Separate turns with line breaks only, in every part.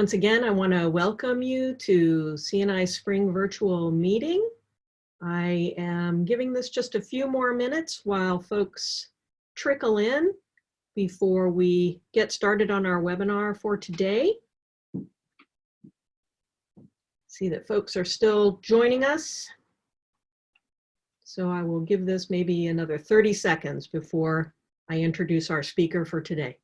Once again, I want to welcome you to CNI Spring Virtual Meeting. I am giving this just a few more minutes while folks trickle in before we get started on our webinar for today. See that folks are still joining us. So I will give this maybe another 30 seconds before I introduce our speaker for today.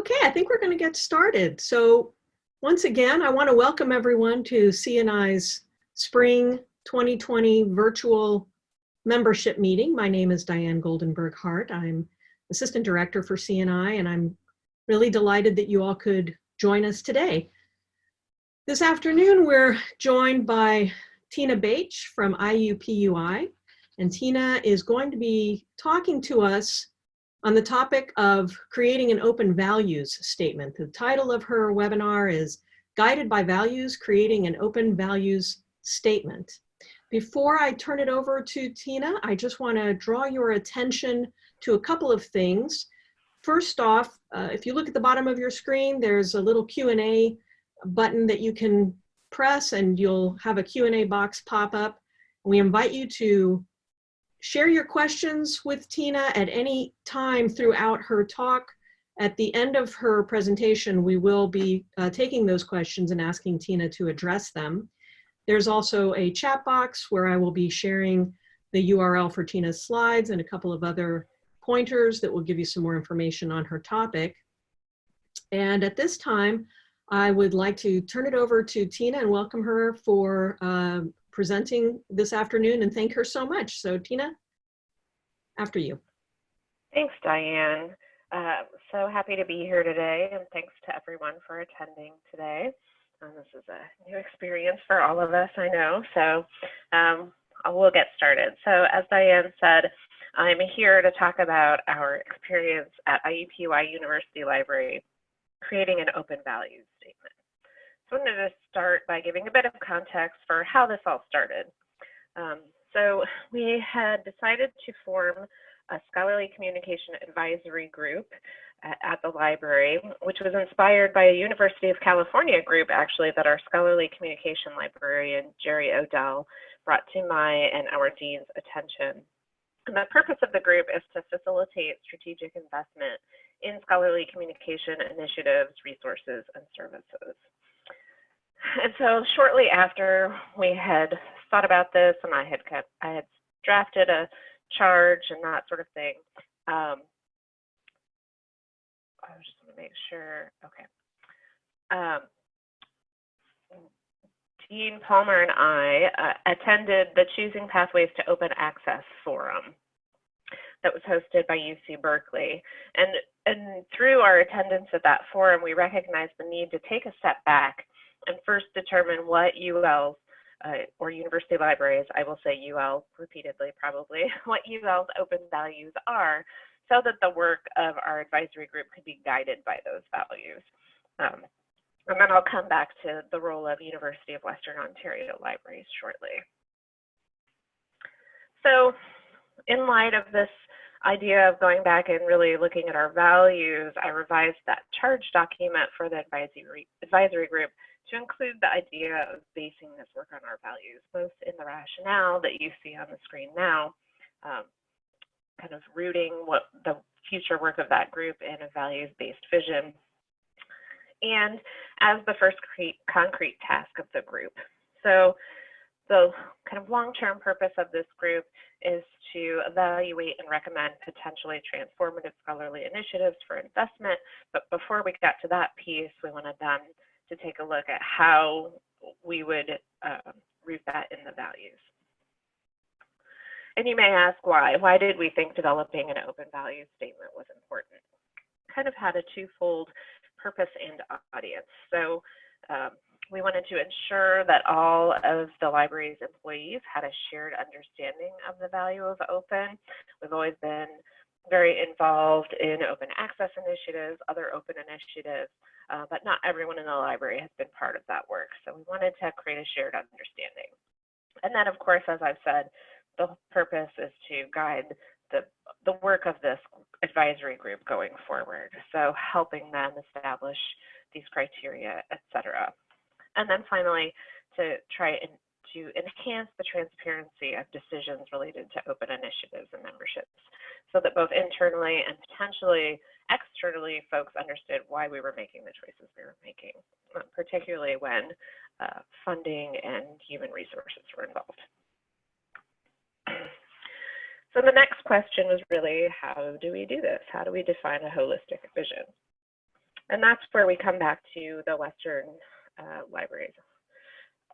Okay, I think we're going to get started. So once again, I want to welcome everyone to CNI's Spring 2020 virtual membership meeting. My name is Diane Goldenberg Hart. I'm Assistant Director for CNI, and I'm really delighted that you all could join us today. This afternoon, we're joined by Tina Baich from IUPUI, and Tina is going to be talking to us on the topic of creating an open values statement. The title of her webinar is Guided by Values, Creating an Open Values Statement. Before I turn it over to Tina, I just want to draw your attention to a couple of things. First off, uh, if you look at the bottom of your screen, there's a little Q&A button that you can press and you'll have a Q&A box pop up. We invite you to share your questions with Tina at any time throughout her talk. At the end of her presentation, we will be uh, taking those questions and asking Tina to address them. There's also a chat box where I will be sharing the URL for Tina's slides and a couple of other pointers that will give you some more information on her topic. And at this time, I would like to turn it over to Tina and welcome her for uh, presenting this afternoon and thank her so much. So Tina, after you.
Thanks, Diane. Uh, so happy to be here today and thanks to everyone for attending today. Um, this is a new experience for all of us, I know, so um, we'll get started. So as Diane said, I'm here to talk about our experience at IUPUI University Library, creating an open values statement. Wanted to start by giving a bit of context for how this all started. Um, so we had decided to form a scholarly communication advisory group at, at, the library, which was inspired by a University of California group actually that our scholarly communication librarian, Jere Odell, brought to my and our dean's attention. And the purpose of the group is to facilitate strategic investment in scholarly communication initiatives, resources, and services. And so shortly after we had thought about this and I had kept, I had drafted a charge and that sort of thing. Um, I just want to make sure, okay. Um, Dean Palmer and I uh, attended the Choosing Pathways to Open Access Forum that was hosted by UC Berkeley. And, and through our attendance at that forum, we recognized the need to take a step back and first determine what UL's uh, or university libraries, I will say UL repeatedly probably, what UL's open values are so that the work of our advisory group could be guided by those values. Um, and then I'll come back to the role of University of Western Ontario libraries shortly. So in light of this idea of going back and really looking at our values, I revised that charge document for the advisory, advisory group to include the idea of basing this work on our values, both in the rationale that you see on the screen now, um, kind of rooting what the future work of that group in a values-based vision, and as the first concrete task of the group. So the kind of long-term purpose of this group is to evaluate and recommend potentially transformative scholarly initiatives for investment. But before we got to that piece, we wanted them to take a look at how we would uh, root that in the values. And you may ask why. Why did we think developing an open value statement was important? Kind of had a twofold purpose and audience. So um, we wanted to ensure that all of the library's employees had a shared understanding of the value of open. We've always been very involved in open access initiatives, other open initiatives, uh, but not everyone in the library has been part of that work. So we wanted to create a shared understanding. And then, of course, as I've said, the purpose is to guide the, the work of this advisory group going forward. So helping them establish these criteria, et cetera. And then finally, to try and to enhance the transparency of decisions related to open initiatives and memberships so that both internally and potentially externally folks understood why we were making the choices we were making, uh, particularly when uh, funding and human resources were involved. So the next question was really, how do we do this? How do we define a holistic vision? And that's where we come back to the Western uh, libraries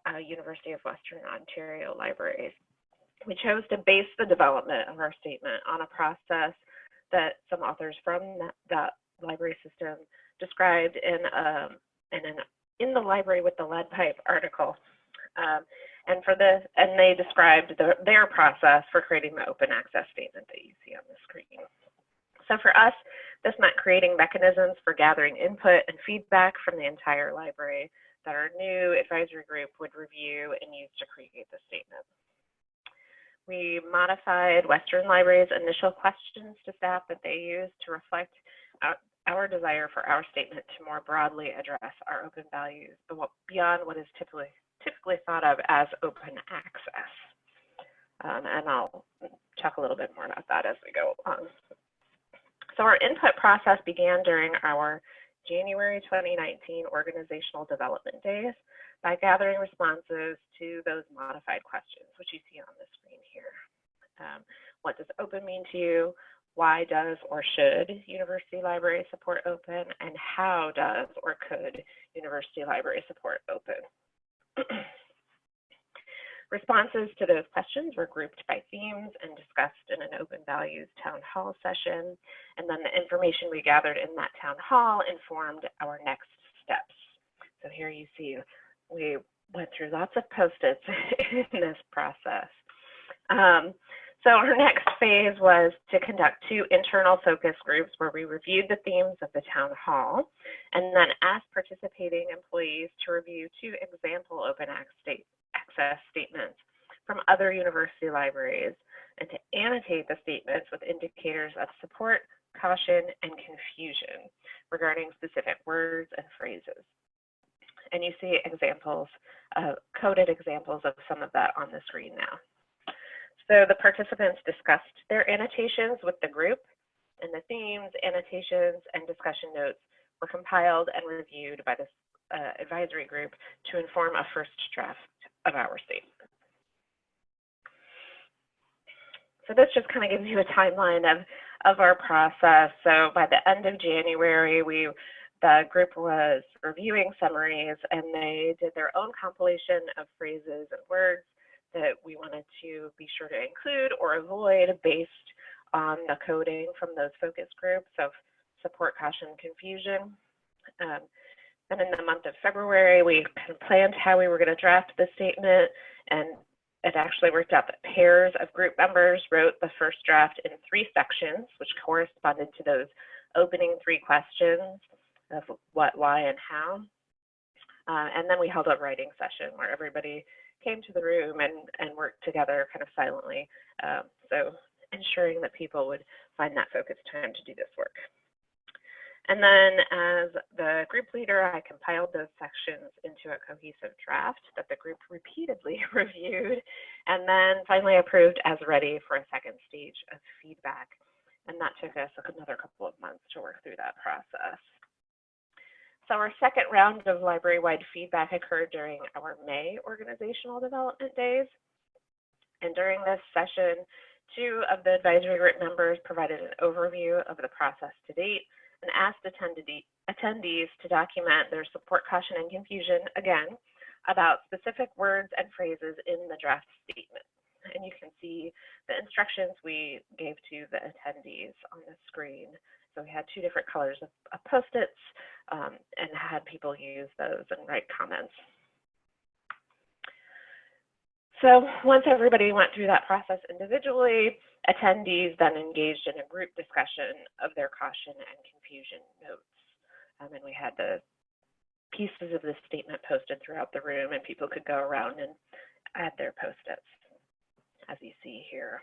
uh, University of Western Ontario Libraries. We chose to base the development of our statement on a process that some authors from that, that library system described in, um, in, an, in the Library with the Lead Pipe article. Um, and for this, and they described the, their process for creating the open access statement that you see on the screen. So for us, this meant creating mechanisms for gathering input and feedback from the entire library that our new advisory group would review and use to create the statement. We modified Western Library's initial questions to staff that they used to reflect our, our desire for our statement to more broadly address our open values beyond what is typically, typically thought of as open access. Um, and I'll talk a little bit more about that as we go along. So our input process began during our January 2019 organizational development days by gathering responses to those modified questions, which you see on the screen here. Um, what does open mean to you? Why does or should university library support open? And how does or could university library support open? Responses to those questions were grouped by themes and discussed in an open values town hall session. And then the information we gathered in that town hall informed our next steps. So here you see we went through lots of post-its in this process. Um, so our next phase was to conduct two internal focus groups where we reviewed the themes of the town hall and then asked participating employees to review two example open act access access statements from other university libraries and to annotate the statements with indicators of support, caution, and confusion regarding specific words and phrases. And you see examples, uh, coded examples of some of that on the screen now. So the participants discussed their annotations with the group and the themes, annotations, and discussion notes were compiled and reviewed by the uh, advisory group to inform a first draft of our state. So this just kind of gives you a timeline of, of our process. So by the end of January, we the group was reviewing summaries and they did their own compilation of phrases and words that we wanted to be sure to include or avoid based on the coding from those focus groups of support, caution, confusion. Um, and in the month of February, we kind of planned how we were going to draft the statement, and it actually worked out that pairs of group members wrote the first draft in three sections, which corresponded to those opening three questions of what, why, and how. Uh, and then we held a writing session where everybody came to the room and, and worked together kind of silently. Um, so ensuring that people would find that focused time to do this work. And then as the group leader, I compiled those sections into a cohesive draft that the group repeatedly reviewed and then finally approved as ready for a second stage of feedback. And that took us another couple of months to work through that process. So our second round of library-wide feedback occurred during our May organizational development days. And during this session, two of the advisory group members provided an overview of the process to date and asked attendees to document their support, caution, and confusion, again, about specific words and phrases in the draft statement. And you can see the instructions we gave to the attendees on the screen. So we had two different colors of, of post-its um, and had people use those and write comments. So once everybody went through that process individually, attendees then engaged in a group discussion of their caution and confusion notes. Um, and we had the pieces of the statement posted throughout the room and people could go around and add their post-its, as you see here.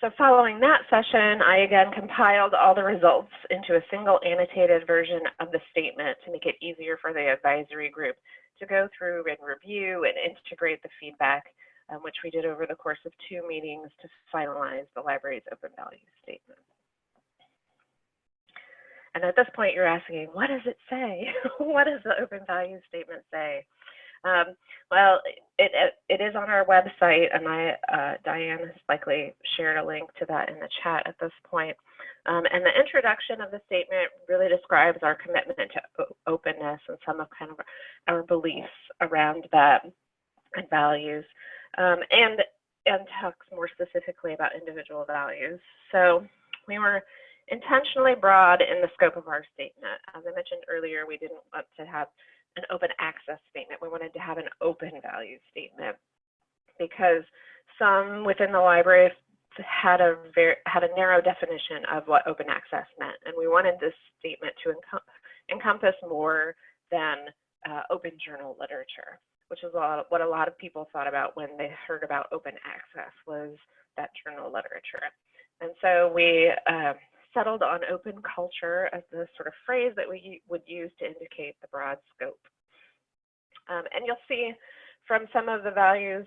So following that session, I again compiled all the results into a single annotated version of the statement to make it easier for the advisory group to go through and review and integrate the feedback, um, which we did over the course of two meetings to finalize the library's open value statement. And at this point, you're asking, what does it say? what does the open value statement say? Um, well, it, it, is on our website, and I, uh, Diane has likely shared a link to that in the chat at this point. Um, and the introduction of the statement really describes our commitment to openness and some of kind of our beliefs around that and values, um, and and talks more specifically about individual values. So we were intentionally broad in the scope of our statement. As I mentioned earlier, we didn't want to have an open access statement. We wanted to have an open value statement because some within the library had a very had a narrow definition of what open access meant, and we wanted this statement to encom encompass more than uh, open journal literature, which is what a lot of people thought about when they heard about open access was that journal literature. And so we uh, settled on open culture as the sort of phrase that we would use to indicate the broad scope. Um, and you'll see from some of the values,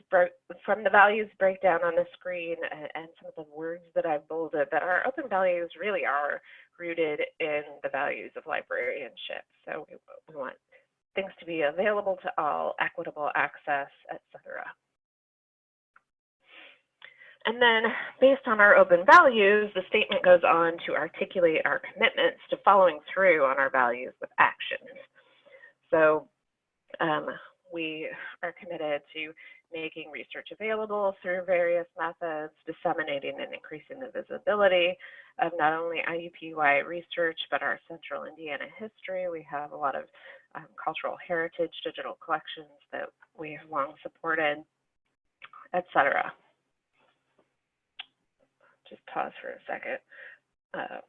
from the values breakdown on the screen and, some of the words that I've bolded that our open values really are rooted in the values of librarianship. So we, we want things to be available to all, equitable access, etc. And then based on our open values, the statement goes on to articulate our commitments to following through on our values with actions. So um, we are committed to making research available through various methods, disseminating and increasing the visibility of not only IUPUI research, but our central Indiana history. We have a lot of um, cultural heritage digital collections that we have long supported, et cetera just pause for a second. Um,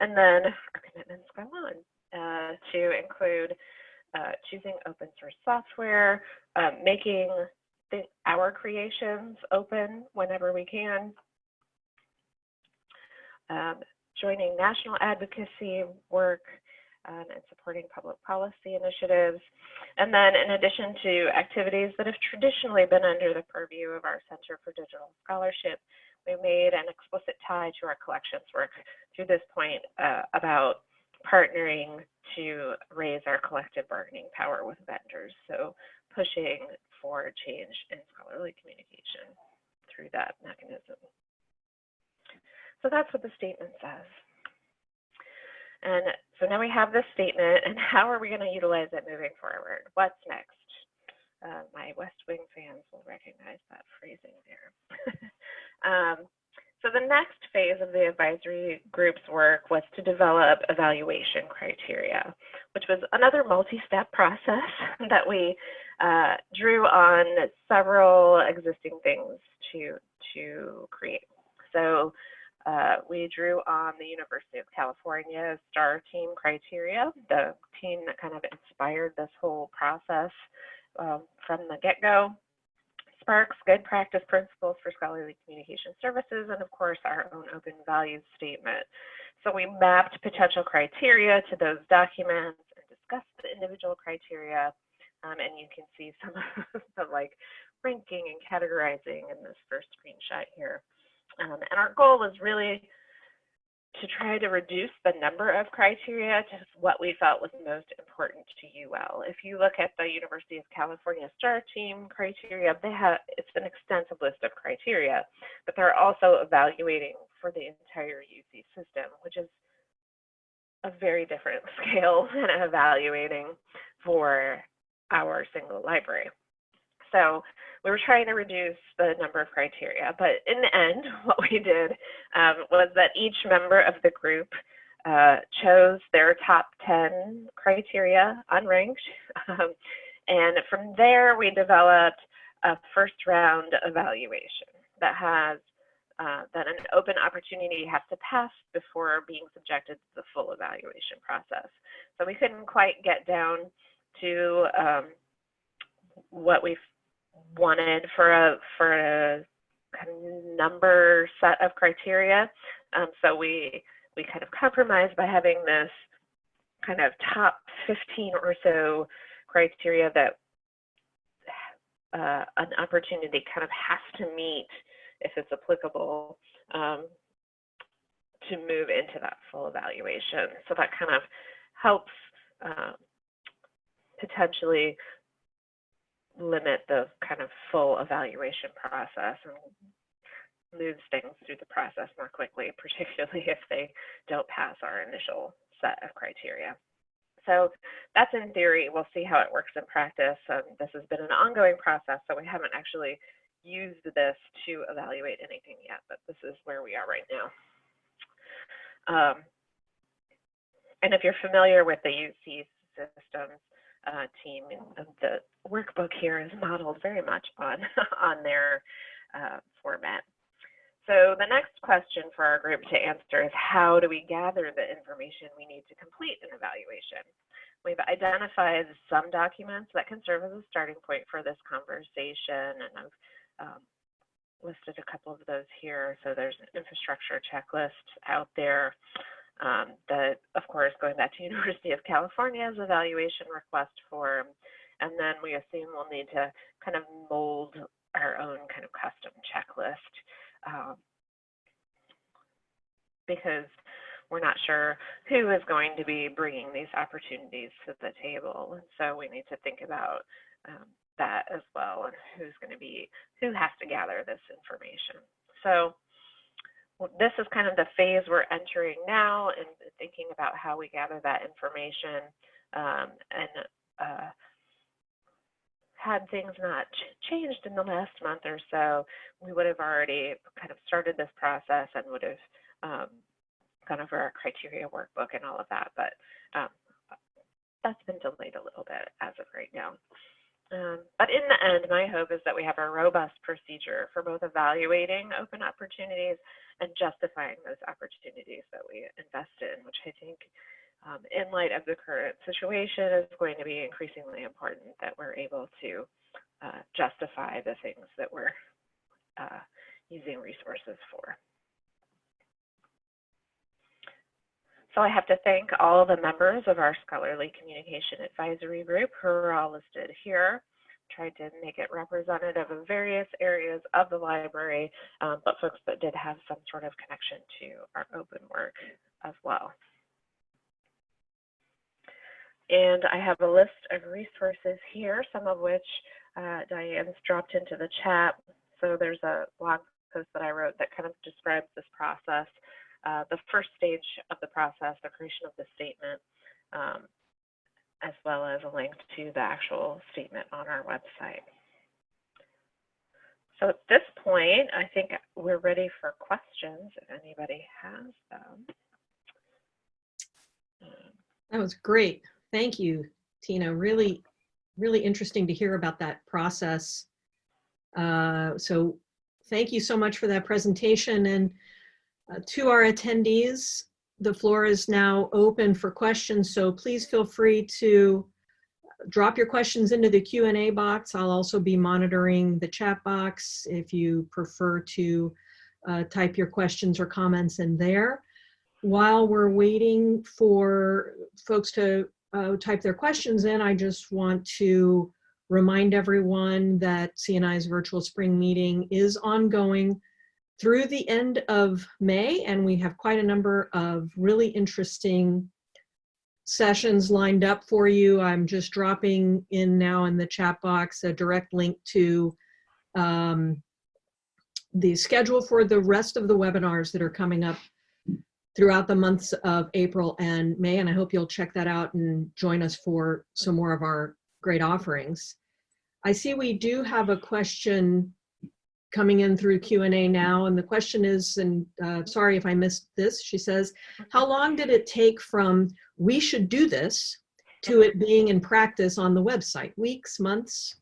and then our commitments go on uh, to include uh, choosing open source software, um, making our creations open whenever we can, um, joining national advocacy work, um, and supporting public policy initiatives. And then in addition to activities that have traditionally been under the purview of our Center for Digital Scholarship, we made an explicit tie to our collections work through this point uh, about partnering to raise our collective bargaining power with vendors. So pushing for change in scholarly communication through that mechanism. So that's what the statement says. And so now we have this statement, and how are we going to utilize it moving forward? What's next? Uh, my West Wing fans will recognize that phrasing there. Um, so the next phase of the advisory group's work was to develop evaluation criteria, which was another multi-step process that we uh, drew on several existing things to, to create. So uh, we drew on the University of California STAR team criteria, the team that kind of inspired this whole process um, from the get-go. SPARC's, good practice principles for scholarly communication services, and of course our own open values statement. So we mapped potential criteria to those documents and discussed the individual criteria. Um, and you can see some of the like ranking and categorizing in this first screenshot here. Um, and our goal was really to try to reduce the number of criteria to what we felt was most important to UL. If you look at the University of California STAR team criteria, they have it's an extensive list of criteria, but they're also evaluating for the entire UC system, which is a very different scale than evaluating for our single library. So we were trying to reduce the number of criteria, but in the end, what we did um, was that each member of the group uh, chose their top 10 criteria unranked. Um, and from there, we developed a first round evaluation that has uh, that an open opportunity has to pass before being subjected to the full evaluation process. So we couldn't quite get down to um, what we've wanted for a for a kind of number set of criteria. Um, so we we kind of compromised by having this kind of top 15 or so criteria that uh, an opportunity kind of has to meet if it's applicable um, to move into that full evaluation. So that kind of helps uh, potentially limit the kind of full evaluation process and moves things through the process more quickly, particularly if they don't pass our initial set of criteria. So that's in theory. We'll see how it works in practice. Um, this has been an ongoing process, so we haven't actually used this to evaluate anything yet, but this is where we are right now. Um, and if you're familiar with the UC systems uh, team, the workbook here is modeled very much on, on their uh, format. So the next question for our group to answer is how do we gather the information we need to complete an evaluation? We've identified some documents that can serve as a starting point for this conversation, and I've um, listed a couple of those here. So there's an infrastructure checklist out there um, of course, going back to University of California's evaluation request form, and then we assume we'll need to kind of mold our own kind of custom checklist um, because we're not sure who is going to be bringing these opportunities to the table. And so we need to think about um, that as well and who's going to be, who has to gather this information. So this is kind of the phase we're entering now and thinking about how we gather that information um, and uh, had things not ch changed in the last month or so, we would have already kind of started this process and would have um, gone over our criteria workbook and all of that, but um, that's been delayed a little bit as of right now. Um, but in the end, my hope is that we have a robust procedure for both evaluating open opportunities and justifying those opportunities that we invest in, which I think um, in light of the current situation, is going to be increasingly important that we're able to uh, justify the things that we're uh, using resources for. So I have to thank all the members of our Scholarly Communication Advisory Group who are all listed here. Tried to make it representative of various areas of the library, um, but folks that did have some sort of connection to our open work as well. And I have a list of resources here, some of which uh, Diane's dropped into the chat. So there's a blog post that I wrote that kind of describes this process. Uh, the first stage of the process, the creation of the statement, um, as well as a link to the actual statement on our website. So at this point, I think we're ready for questions if anybody has them.
That was great. Thank you, Tina. Really, really interesting to hear about that process. Uh, so thank you so much for that presentation. And uh, to our attendees, the floor is now open for questions, so please feel free to drop your questions into the Q&A box. I'll also be monitoring the chat box if you prefer to uh, type your questions or comments in there. While we're waiting for folks to uh, type their questions in, I just want to remind everyone that CNI's virtual spring meeting is ongoing through the end of May, and we have quite a number of really interesting sessions lined up for you. I'm just dropping in now in the chat box a direct link to um, the schedule for the rest of the webinars that are coming up throughout the months of April and May, and I hope you'll check that out and join us for some more of our great offerings. I see we do have a question coming in through Q&A now, and the question is, and uh, sorry if I missed this, she says, how long did it take from we should do this to it being in practice on the website? Weeks, months?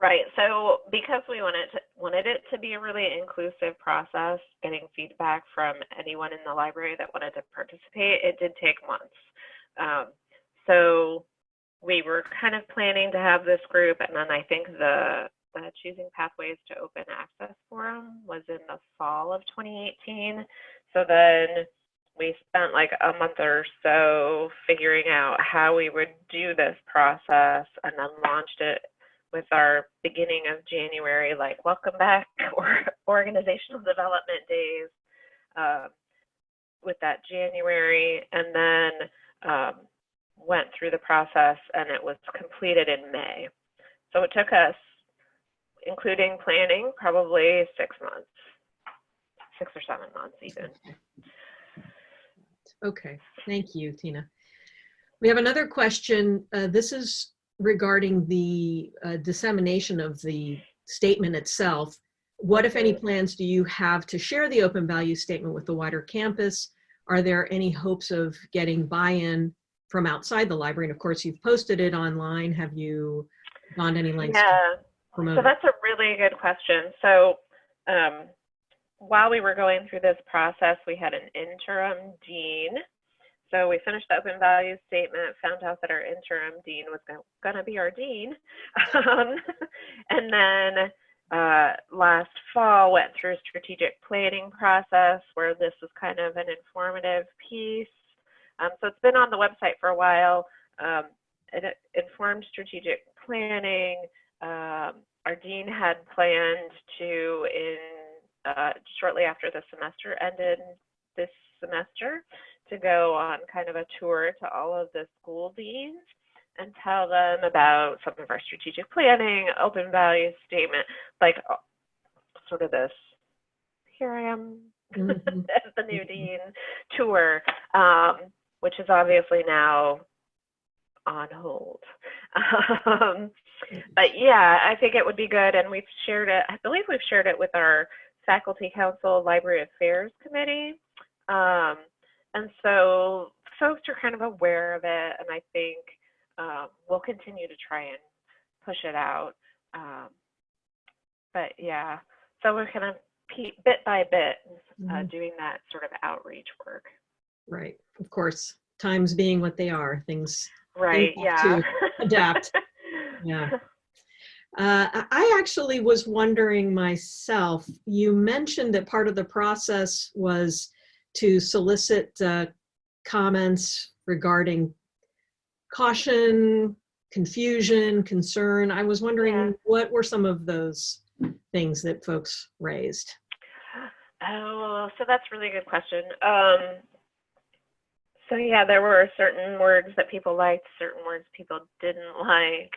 Right. So because we wanted to, wanted it to be a really inclusive process, getting feedback from anyone in the library that wanted to participate, it did take months. Um, so we were kind of planning to have this group, and then I think the, the Choosing Pathways to Open Access Forum was in the fall of 2018. So then we spent like a month or so figuring out how we would do this process and then launched it with our beginning of January, like welcome back or organizational development days uh, with that January, and then um, went through the process and it was completed in May. So it took us, including planning, probably six months, six or seven months even.
Okay, thank you, Tina. We have another question. Uh, This is regarding the uh, dissemination of the statement itself. What, if any, plans do you have to share the open value statement with the wider campus? Are there any hopes of getting buy-in from outside the library? And of course, you've posted it online. Have you gone any lengths
Yeah,
promote
so that's a really good question. So um, while we were going through this process, we had an interim dean. So we finished the open values statement, found out that our interim dean was going to be our dean. Um, and then uh, last fall went through a strategic planning process where this was kind of an informative piece. Um, so it's been on the website for a while. Um, it, it informed strategic planning. Um, our dean had planned to, in uh, shortly after the semester ended this semester, to go on kind of a tour to all of the school deans and tell them about some of our strategic planning, open values statement, like uh, sort of this. Here I am
Mhm.
as the new dean tour, um, which is obviously now on hold. Um, but yeah, I think it would be good, and we've shared it. I believe we've shared it with our faculty council library affairs committee, um, and so folks are kind of aware of it, and I think um, we'll continue to try and push it out. Um, but yeah, so we're kind of bit by bit uh,
Mhm.
doing that sort of outreach work.
Right, of course, times being what they are, things
Right. Yeah.
to adapt. Yeah. Uh, I I actually was wondering myself, you mentioned that part of the process was to solicit uh, comments regarding caution, confusion, concern. I was wondering
Yeah.
what were some of those things that folks raised?
Oh, so that's a really good question. Um, so yeah, there were certain words that people liked, certain words people didn't like,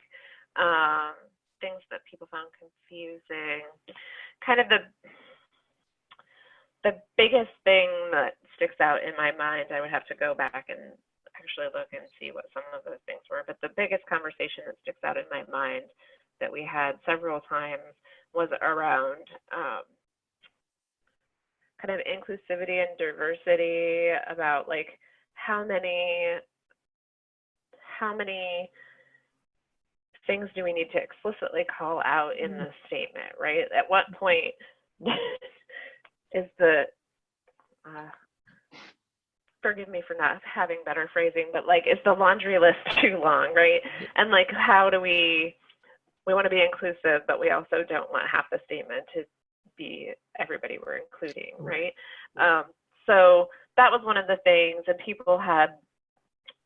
um, things that people found confusing. Kind of the the biggest thing that sticks out in my mind, I would have to go back and actually look and see what some of those things were. But the biggest conversation that sticks out in my mind that we had several times was around um, kind of inclusivity and diversity about like how many how many things do we need to explicitly call out in
Mm.
the statement right? At what point is the uh, forgive me for not having better phrasing but like is the laundry list too long right? And like how do we we want to be inclusive but we also don't want half the statement to be everybody we're including right? Um, so that was one of the things and people had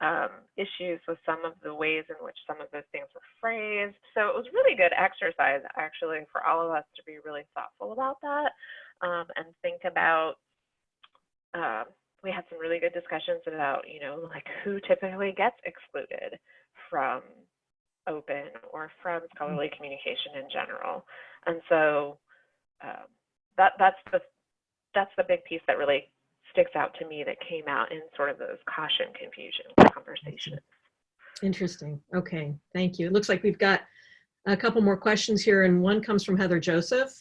um, issues with some of the ways in which some of those things were phrased. So it was really good exercise actually for all of us to be really thoughtful about that um, and think about um, we had some really good discussions about you know like who typically gets excluded from open or from scholarly communication in general. And so um, that that's the that's the big piece that really sticks out to me that came out in sort of those caution confusion conversations
Interesting. Okay, thank you. It looks like we've got a couple more questions here, and one comes from Heather Joseph,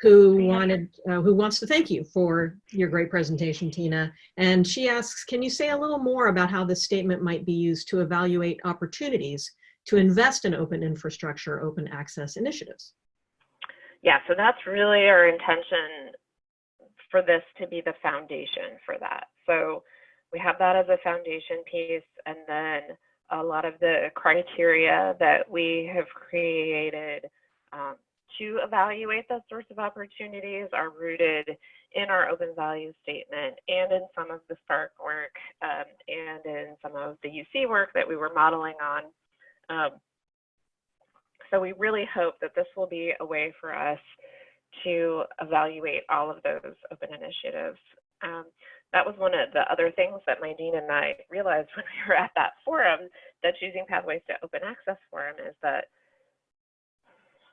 who
Yeah.
wanted, uh, who wants to thank you for your great presentation, Tina. And she asks, can you say a little more about how this statement might be used to evaluate opportunities to invest in open infrastructure, open access initiatives?
yeah so that's really our intention for this to be the foundation for that so we have that as a foundation piece and then a lot of the criteria that we have created um, to evaluate those sorts of opportunities are rooted in our open value statement and in some of the SPARC work um, and in some of the UC work that we were modeling on. Um, so we really hope that this will be a way for us to evaluate all of those open initiatives. Um, that was one of the other things that my dean and I realized when we were at that forum, that choosing pathways to open access forum is that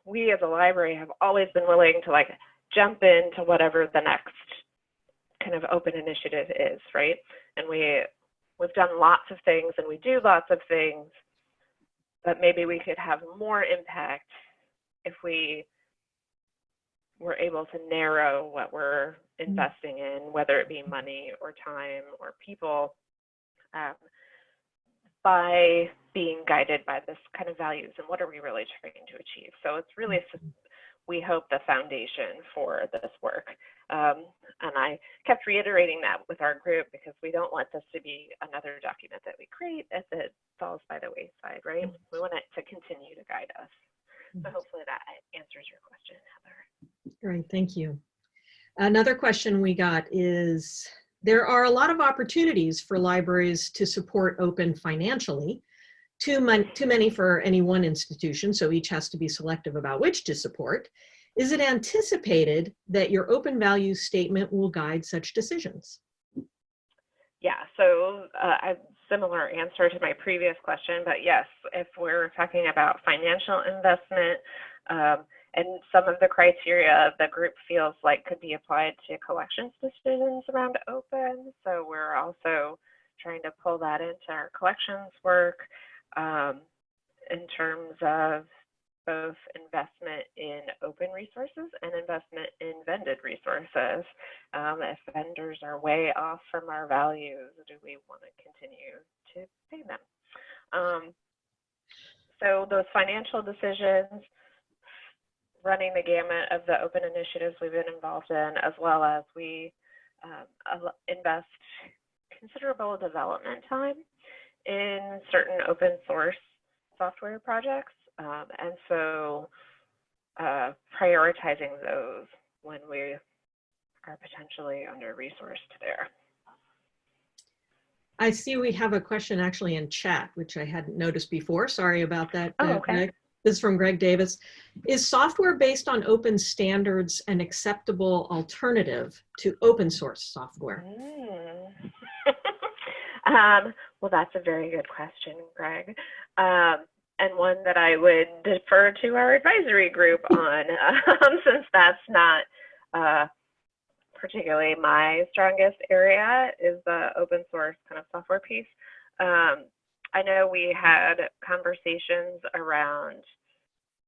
we as a library have always been willing to like jump into whatever the next kind of open initiative is, right? And we we've done lots of things and we do lots of things, but maybe we could have more impact if we were able to narrow what we're investing in, whether it be money or time or people, um, by being guided by this kind of values and what are we really trying to achieve. So it's really, we hope, the foundation for this work. Um, and I kept reiterating that with our group because we don't want this to be another document that we create as it falls by the wayside, right? We want it to continue to guide us. So hopefully that answers your question, Heather.
Great, thank you. Another question we got is, there are a lot of opportunities for libraries to support open financially, too, mon too many for any one institution, so each has to be selective about which to support. Is it anticipated that your open values statement will guide such decisions?
Yeah, so uh, a similar answer to my previous question, but yes, if we're talking about financial investment, um, and some of the criteria the group feels like could be applied to collections decisions around open. So we're also trying to pull that into our collections work um, in terms of both investment in open resources and investment in vended resources. Um, if vendors are way off from our values, do we want to continue to pay them? Um, so those financial decisions, running the gamut of the open initiatives we've been involved in, as well as we um, invest considerable development time in certain open source software projects. Um, and so uh, prioritizing those when we are potentially under resourced there.
I see we have a question actually in chat, which I hadn't noticed before. Sorry about that.
Oh,
uh,
okay.
This is from Greg Davis. Is software based on open standards an acceptable alternative to open source software?
Mm. um, well, that's a very good question, Greg. Um, and one that I would defer to our advisory group on, um, since that's not uh, particularly my strongest area is the open source kind of software piece. Um, I know we had conversations around,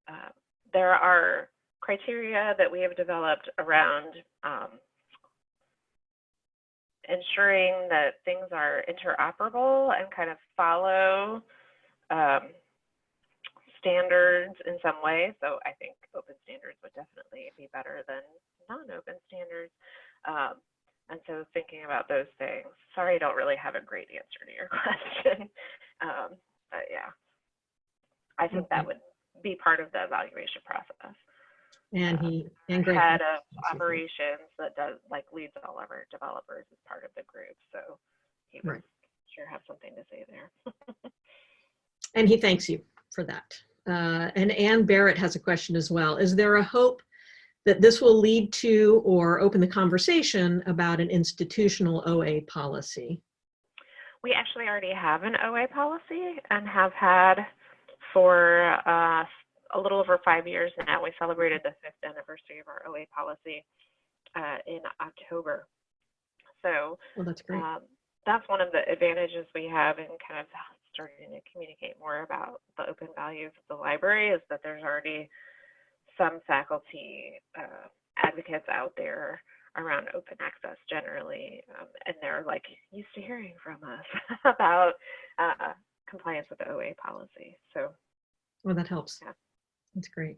uh, there are criteria that we have developed around um, ensuring that things are interoperable and kind of follow um, standards in some way. So I think open standards would definitely be better than non-open standards. Um, and so thinking about those things, sorry, I don't really have a great answer to your question. Um, but yeah, I think that would be part of the evaluation process.
And he, and Greg.
Head of operations that does like leads all of our developers as part of the group. So he would
Right.
sure have something to say there.
And he thanks you for that. Uh, and Ann Barrett has a question as well. Is there a hope that this will lead to or open the conversation about an institutional OA policy?
We actually already have an OA policy and have had for uh, a little over five years now. We celebrated the fifth anniversary of our OA policy uh, in October. So
Well, that's great.
um, that's one of the advantages we have in kind of starting to communicate more about the open values of the library is that there's already some faculty uh, advocates out there around open access generally, um, and they're like used to hearing from us about uh, compliance with the OA policy. So
Well, that helps.
Yeah.
That's great.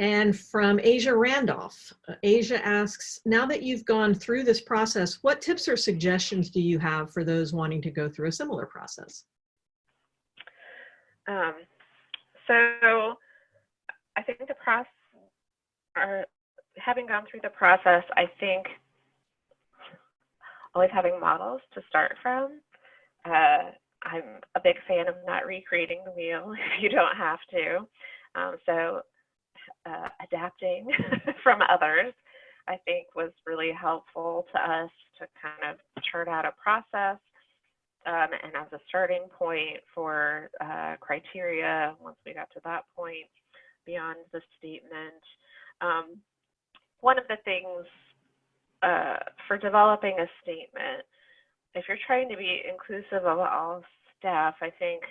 And from Asia Randolph, uh, Asia asks, now that you've gone through this process, what tips or suggestions do you have for those wanting to go through a similar process?
Um, so I think the process, or having gone through the process, I think always having models to start from. Uh, I'm a big fan of not recreating the wheel if you don't have to. Um, so uh, adapting from others, I think was really helpful to us to kind of chart out a process um, and as a starting point for uh, criteria once we got to that point beyond the statement. Um, one of the things uh, for developing a statement, if you're trying to be inclusive of all staff, I think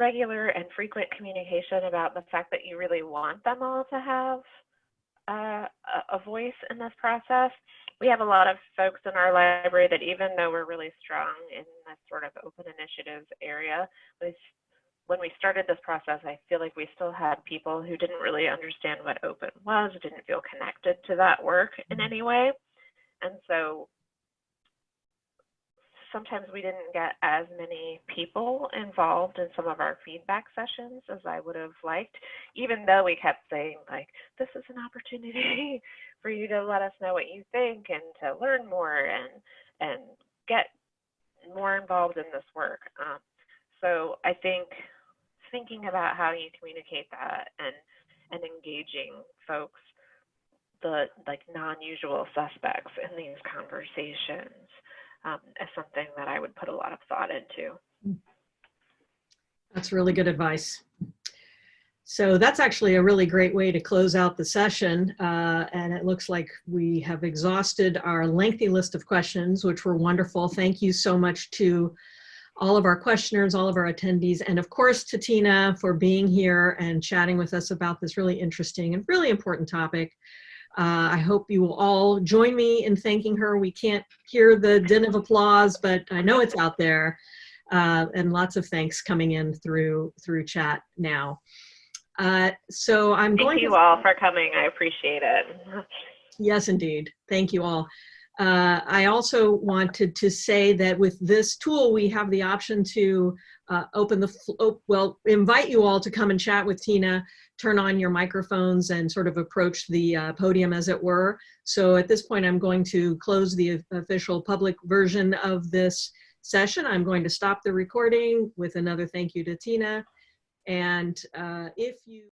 regular and frequent communication about the fact that you really want them all to have uh, a voice in this process. We have a lot of folks in our library that even though we're really strong in this sort of open initiatives area, when we started this process, I feel like we still had people who didn't really understand what open was, didn't feel connected to that work in
Mm-hmm.
any way. And so sometimes we didn't get as many people involved in some of our feedback sessions as I would have liked, even though we kept saying like, this is an opportunity for you to let us know what you think and to learn more and, and get more involved in this work. Um, so I think thinking about how you communicate that and, and engaging folks, the like non-usual suspects in these conversations um, is something that I would put a lot of thought into.
That's really good advice. So that's actually a really great way to close out the session. Uh, and it looks like we have exhausted our lengthy list of questions, which were wonderful. Thank you so much to all of our questioners, all of our attendees, and of course to Tina for being here and chatting with us about this really interesting and really important topic. Uh, I hope you will all join me in thanking her. We can't hear the din of applause, but I know it's out there. Uh, and lots of thanks coming in through through chat now. Uh, so I'm going
Thank you
to,
all for coming. I appreciate it.
Yes, indeed. Thank you all. Uh, I also wanted to say that with this tool, we have the option to uh, open the, op- well, invite you all to come and chat with Tina, turn on your microphones and sort of approach the uh, podium as it were. So at this point, I'm going to close the official public version of this session. I'm going to stop the recording with another thank you to Tina. And uh, if you